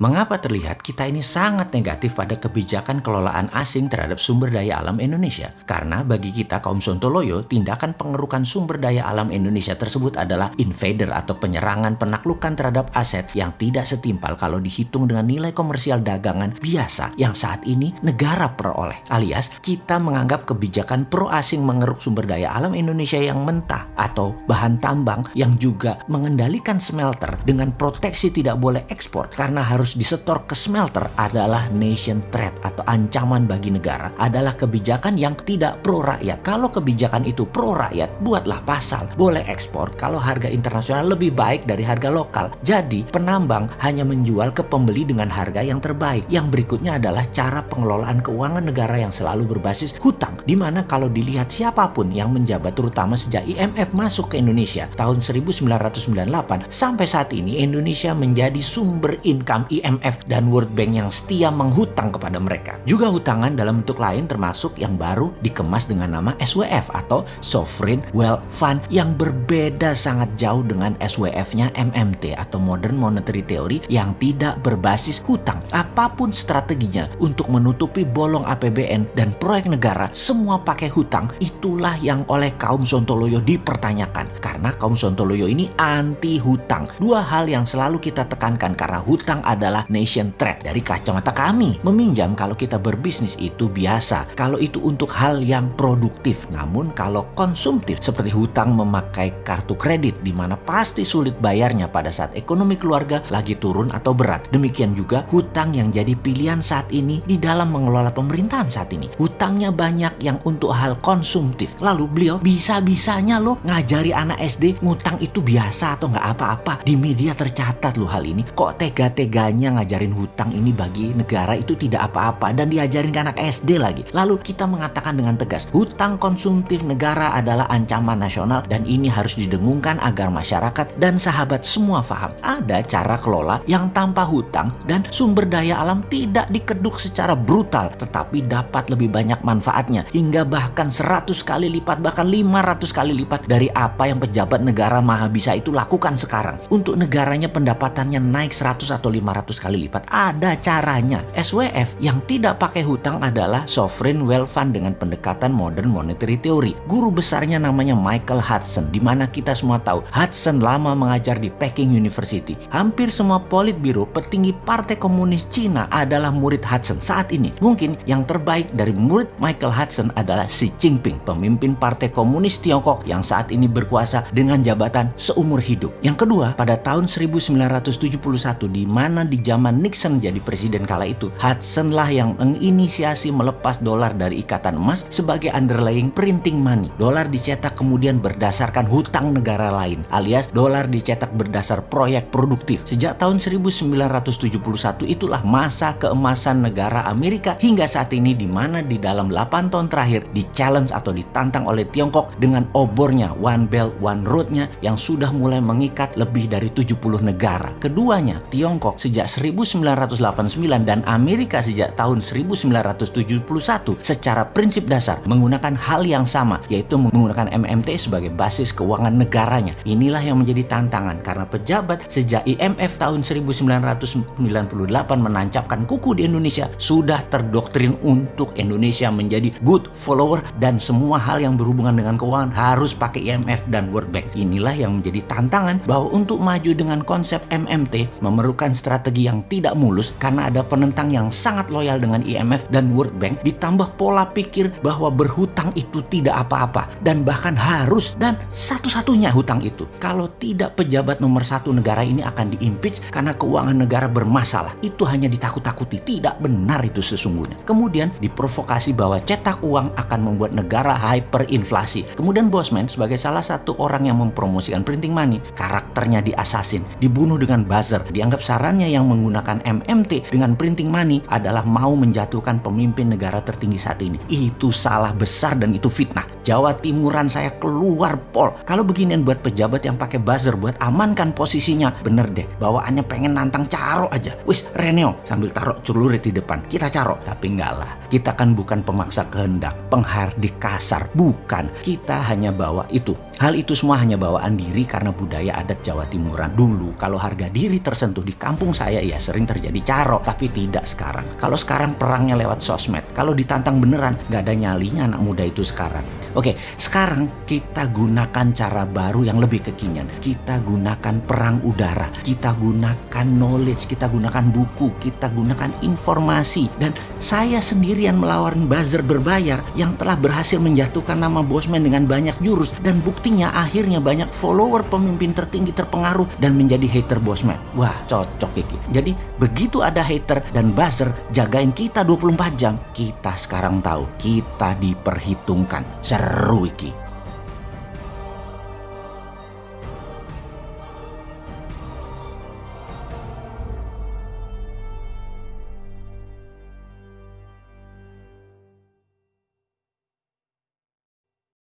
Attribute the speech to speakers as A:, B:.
A: Mengapa terlihat kita ini sangat negatif pada kebijakan kelolaan asing terhadap sumber daya alam Indonesia? Karena bagi kita kaum Sontoloyo, tindakan pengerukan sumber daya alam Indonesia tersebut adalah invader atau penyerangan penaklukan terhadap aset yang tidak setimpal kalau dihitung dengan nilai komersial dagangan biasa yang saat ini negara peroleh. Alias, kita menganggap kebijakan pro asing mengeruk sumber daya alam Indonesia yang mentah atau bahan tambang yang juga mengendalikan smelter dengan proteksi tidak boleh ekspor karena harus harus disetor ke smelter adalah nation threat atau ancaman bagi negara adalah kebijakan yang tidak pro rakyat. Kalau kebijakan itu pro rakyat, buatlah pasal. Boleh ekspor kalau harga internasional lebih baik dari harga lokal. Jadi penambang hanya menjual ke pembeli dengan harga yang terbaik. Yang berikutnya adalah cara pengelolaan keuangan negara yang selalu berbasis hutang. Di mana kalau dilihat siapa pun yang menjabat terutama sejak IMF masuk ke Indonesia tahun 1998 sampai saat ini Indonesia menjadi sumber income IMF dan World Bank yang setia menghutang kepada mereka. Juga hutangan dalam bentuk lain termasuk yang baru dikemas dengan nama SWF atau Sovereign Wealth Fund yang berbeda sangat jauh dengan SWF-nya MMT atau Modern Monetary Theory yang tidak berbasis hutang. Apa pun strateginya untuk menutupi bolong APBN dan proyek negara semua pakai hutang itulah yang oleh kaum Sontoloyo dipertanyakan karena kaum Sontoloyo ini anti hutang. Dua hal yang selalu kita tekankan karena hutang adalah adalah nation threat. Dari kacamata kami, meminjam kalau kita berbisnis itu biasa. Kalau itu untuk hal yang produktif. Namun kalau konsumtif seperti hutang memakai kartu kredit di mana pasti sulit bayarnya pada saat ekonomi keluarga lagi turun atau berat. Demikian juga hutang yang jadi pilihan saat ini di dalam mengelola pemerintahan saat ini. Hutangnya banyak yang untuk hal konsumtif. Lalu beliau bisa-bisanya loh ngajari anak SD ngutang itu biasa atau nggak apa-apa. Di media tercatat loh hal ini. Kok tega-teganya ngajarin hutang ini bagi negara itu tidak apa-apa dan diajarin ke anak SD lagi. Lalu kita mengatakan dengan tegas, hutang konsumtif negara adalah ancaman nasional dan ini harus didengungkan agar masyarakat dan sahabat semua paham. Ada cara kelola yang tanpa hutang dan sumber daya alam tidak dikeduk secara brutal tetapi dapat lebih banyak manfaatnya hingga bahkan 100 kali lipat bahkan 500 kali lipat dari apa yang pejabat negara maha bisa itu lakukan sekarang. Untuk negaranya pendapatannya naik 100 atau 500 kali lipat. Ada caranya. SWF yang tidak pakai hutang adalah Sovereign Wealth Fund dengan pendekatan Modern Monetary Theory. Guru besarnya namanya Michael Hudson, di mana kita semua tahu Hudson lama mengajar di Peking University. Hampir semua politbiro petinggi Partai Komunis Cina adalah murid Hudson saat ini. Mungkin yang terbaik dari murid Michael Hudson adalah Xi Jinping, pemimpin Partai Komunis Tiongkok yang saat ini berkuasa dengan jabatan seumur hidup. Yang kedua, pada tahun 1971 di mana di zaman Nixon jadi presiden kala itu, Hudson lah yang menginisiasi melepas dolar dari ikatan emas sebagai underlying printing money. Dolar dicetak kemudian berdasarkan hutang negara lain, alias dolar dicetak berdasar proyek produktif. Sejak tahun 1971 itulah masa keemasan negara Amerika hingga saat ini di mana di dalam 8 tahun terakhir di challenge atau ditantang oleh Tiongkok dengan obornya One Belt One Road-nya yang sudah mulai mengikat lebih dari 70 negara. Keduanya, Tiongkok sejak 1989 dan Amerika sejak tahun 1971 secara prinsip dasar menggunakan hal yang sama yaitu menggunakan MMT sebagai basis keuangan negaranya. Inilah yang menjadi tantangan karena pejabat sejak IMF tahun 1998 menancapkan kuku di Indonesia sudah terdoktrin untuk Indonesia menjadi good follower dan semua hal yang berhubungan dengan keuangan harus pakai IMF dan World Bank. Inilah yang menjadi tantangan bahwa untuk maju dengan konsep MMT memerlukan strategi yang tidak mulus karena ada penentang yang sangat loyal dengan IMF dan World Bank ditambah pola pikir bahwa berhutang itu tidak apa-apa dan bahkan harus dan satu-satunya hutang itu. Kalau tidak pejabat nomor satu negara ini akan diimpeach karena keuangan negara bermasalah. Itu hanya ditakut-takuti. Tidak benar itu sesungguhnya. Kemudian diprovokasi bahwa cetak uang akan membuat negara hyperinflasi. Kemudian Bosman sebagai salah satu orang yang mempromosikan printing money, karakternya diasasin, dibunuh dengan buzzer. Dianggap sarannya yang menggunakan MMT dengan printing money adalah mau menjatuhkan pemimpin negara tertinggi saat ini. Itu salah besar dan itu fitnah. Jawa Timuran saya keluar pol. Kalau beginian buat pejabat yang pakai buzzer buat amankan posisinya, bener deh. Bawaannya pengen nantang caro aja. Wis Reneo sambil taruh celurit di depan. Kita caro. Tapi enggak lah. Kita kan bukan pemaksa kehendak, penghardik kasar. Bukan. Kita hanya bawa itu Hal itu semua hanya bawaan diri karena budaya adat Jawa Timuran dulu. Kalau harga diri tersentuh di kampung ya sering terjadi caro, tapi tidak sekarang. Kalau sekarang perangnya lewat sosmed, kalau ditantang beneran nggak ada nyalinya anak muda itu sekarang. Oke, sekarang kita gunakan cara baru yang lebih kekinian. Kita gunakan perang udara, kita gunakan knowledge, kita gunakan buku, kita gunakan informasi. Dan saya sendirian melawan buzzer berbayar yang telah berhasil menjatuhkan nama Bosman dengan banyak jurus dan bukti Akhirnya, banyak follower pemimpin tertinggi terpengaruh dan menjadi hater bosman. Wah, cocok Iki. Jadi, begitu ada hater dan buzzer jagain kita 24 jam, kita sekarang tahu kita diperhitungkan. Seru Iki.